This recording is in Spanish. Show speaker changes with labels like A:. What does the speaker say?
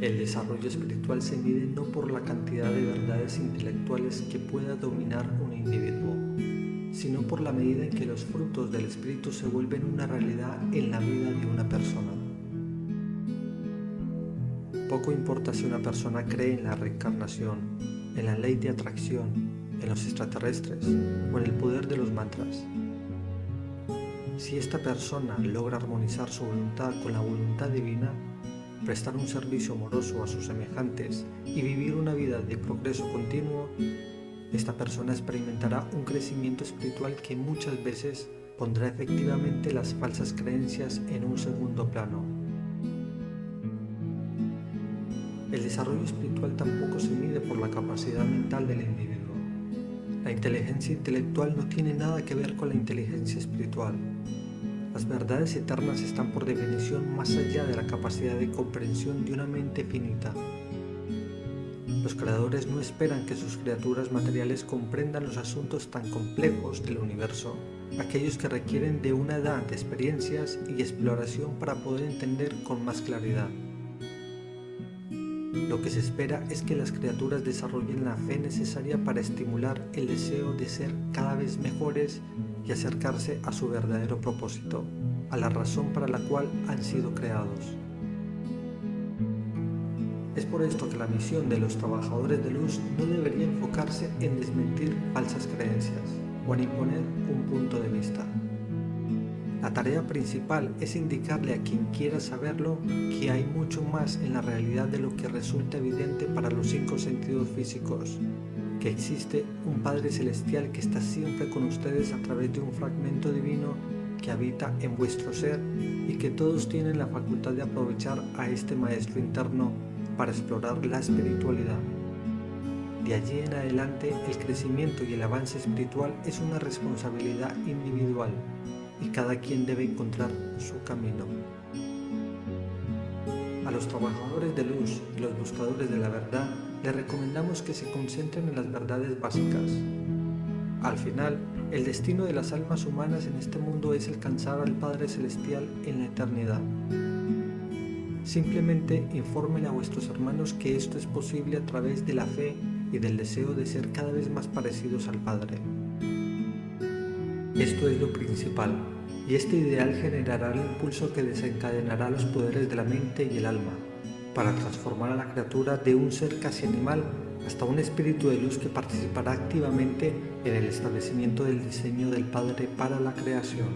A: El desarrollo espiritual se mide no por la cantidad de verdades intelectuales que pueda dominar un individuo, sino por la medida en que los frutos del espíritu se vuelven una realidad en la vida de una persona. Poco importa si una persona cree en la reencarnación, en la ley de atracción, en los extraterrestres o en el poder de los mantras. Si esta persona logra armonizar su voluntad con la voluntad divina, prestar un servicio amoroso a sus semejantes y vivir una vida de progreso continuo, esta persona experimentará un crecimiento espiritual que muchas veces pondrá efectivamente las falsas creencias en un segundo plano. El desarrollo espiritual tampoco se mide por la capacidad mental del individuo. La inteligencia intelectual no tiene nada que ver con la inteligencia espiritual. Las verdades eternas están por definición más allá de la capacidad de comprensión de una mente finita. Los creadores no esperan que sus criaturas materiales comprendan los asuntos tan complejos del universo, aquellos que requieren de una edad de experiencias y exploración para poder entender con más claridad. Lo que se espera es que las criaturas desarrollen la fe necesaria para estimular el deseo de ser cada vez mejores y acercarse a su verdadero propósito, a la razón para la cual han sido creados. Es por esto que la misión de los trabajadores de luz no debería enfocarse en desmentir falsas creencias o en imponer un punto de vista. La tarea principal es indicarle a quien quiera saberlo que hay mucho más en la realidad de lo que resulta evidente para los cinco sentidos físicos, que existe un Padre Celestial que está siempre con ustedes a través de un fragmento divino que habita en vuestro ser y que todos tienen la facultad de aprovechar a este Maestro interno para explorar la espiritualidad. De allí en adelante, el crecimiento y el avance espiritual es una responsabilidad individual y cada quien debe encontrar su camino. A los trabajadores de luz y los buscadores de la verdad les recomendamos que se concentren en las verdades básicas. Al final, el destino de las almas humanas en este mundo es alcanzar al Padre Celestial en la eternidad. Simplemente infórmenle a vuestros hermanos que esto es posible a través de la fe y del deseo de ser cada vez más parecidos al Padre. Esto es lo principal, y este ideal generará el impulso que desencadenará los poderes de la mente y el alma, para transformar a la criatura de un ser casi animal hasta un espíritu de luz que participará activamente en el establecimiento del diseño del Padre para la creación.